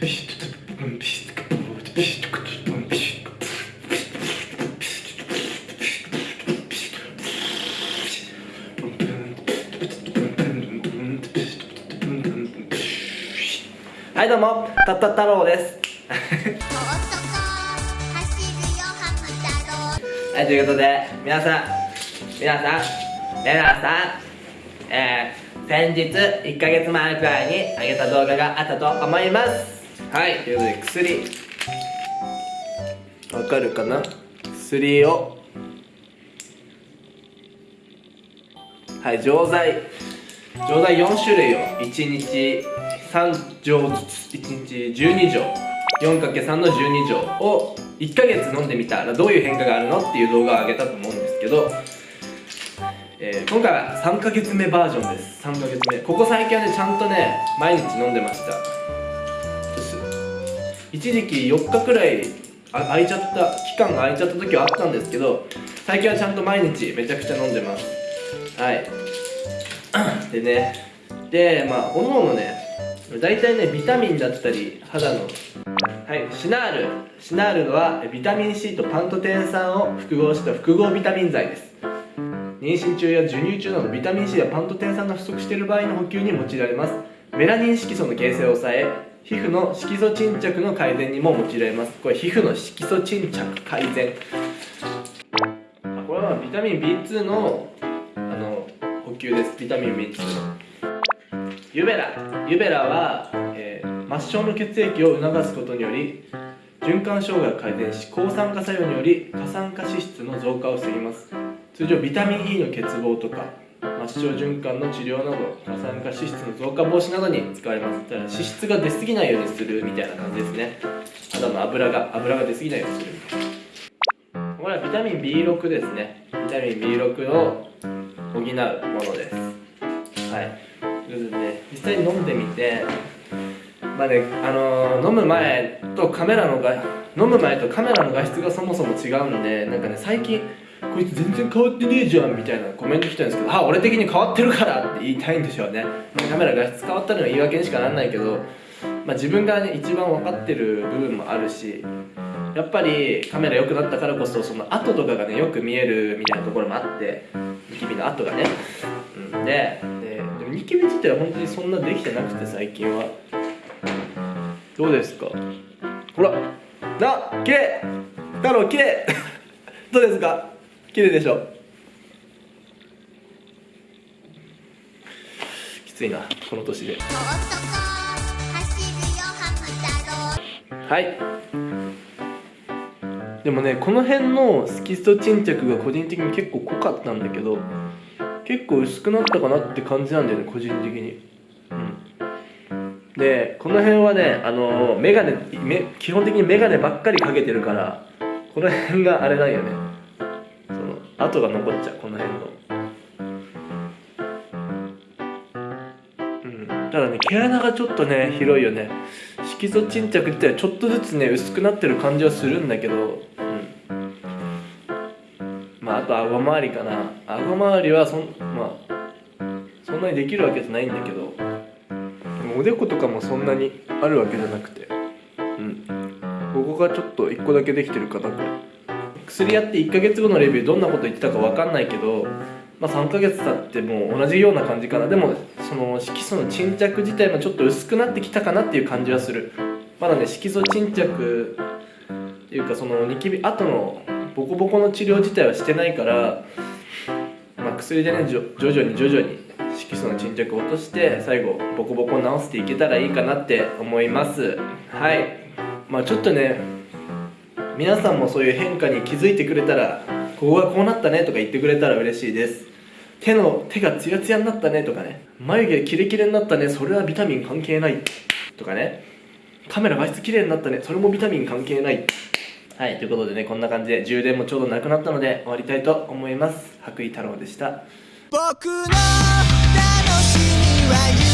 はいどうも。たった太郎です。はいということで皆さん皆さん皆さんえー、先日1ヶ月前くらいにあげた動画があったと思いますはいということで薬。わかるかな？薬を。はい錠剤。錠剤4種類を。1日3錠ずつ。1日12錠。4×3 の12錠を。1ヶ月飲んでみた。らどういう変化があるの？っていう動画を上げたと思うんですけど、えー、今回は3ヶ月目バージョンです。3ヶ月目。ここ最近はねちゃんとね毎日飲んでました。一時期4日くらいあ空いちゃった期間が空いちゃった時はあったんですけど最近はちゃんと毎日めちゃくちゃ飲んでます。はい。でねでまあおのおのね大体ねビタミンだったり肌のはいシナール。シナールはビタミン C とパントテン酸を複合した複合ビタミン剤です。妊娠中や授乳中などビタミン C やパントテン酸が不足している場合の補給に用いられます。メラニン色素の形成を抑え皮膚の色素沈着の改善にも用いられます。これ皮膚の色素沈着改善。これはビタミン B2 のあの補給です。ビタミン B2 のユベラ。ユベラは、えー、末梢の血液を促すことにより循環障害を改善し抗酸化作用により過酸化脂質の増加を防ぎます。通常ビタミン E の欠乏とか末梢循環の治療など過酸化脂質の増加防止などに使われます。だから脂質が出過ぎないようにするみたいな感じですね。肌の油が油が出過ぎないようにするこれはビタミン B6 ですね。ビタミン B6 を補うものですはい。ということで実際に飲んでみてまあねあのー、飲む前とカメラのが飲む前とカメラの画質がそもそも違うんでなんかね最近こいつ全然変わってねえじゃんみたいなコメント来たんですけどあ俺的に変わってるからって言いたいんでしょうね、カメラ画質変わったのは言い訳にしかなんないけど、まあ、自分がね一番分かってる部分もあるしやっぱりカメラ良くなったからこそその後とかがねよく見えるみたいなところもあってニキビの後がね、うん、でもニキビ自体は本当にそんなできてなくて最近は。どうですか？ほらな綺麗太郎綺麗。どうですか？綺麗でしょ。きついなこの年で。はい。でもねこの辺の色素沈着が個人的に結構濃かったんだけど結構薄くなったかなって感じなんだよね個人的に。うん。でこの辺はねあのメガネ基本的にメガネばっかりかけてるからこの辺があれなんよね跡が残っちゃうこの辺の。うん。ただね毛穴がちょっとね広いよね。色素沈着ってちょっとずつね薄くなってる感じはするんだけどうん。まあ、あと顎周りかな。顎周りはそん,、まあ、そんなにできるわけじゃないんだけど。おでことかもそんなにあるわけじゃなくて。うん。ここがちょっと1個だけできてるかなこれ。薬やって1ヶ月後のレビューどんなこと言ってたか分かんないけどまあ、3ヶ月経っても同じような感じかな。でもその色素の沈着自体もちょっと薄くなってきたかなっていう感じはする。まだね色素沈着っていうかそのニキビ後のボコボコの治療自体はしてないから、まあ、薬でね徐々に徐々に色素の沈着を落として最後ボコボコ治していけたらいいかなって思います。はい。まあちょっとね皆さんもそういう変化に気づいてくれたらここがこうなったねとか言ってくれたら嬉しいです。手の手がツヤツヤになったねとかね。眉毛キレキレになったねそれはビタミン関係ない。とかね。カメラ画質綺麗になったねそれもビタミン関係ない。はい、ということでね、こんな感じで充電もちょうどなくなったので終わりたいと思います。白衣太郎でした。僕の楽しみは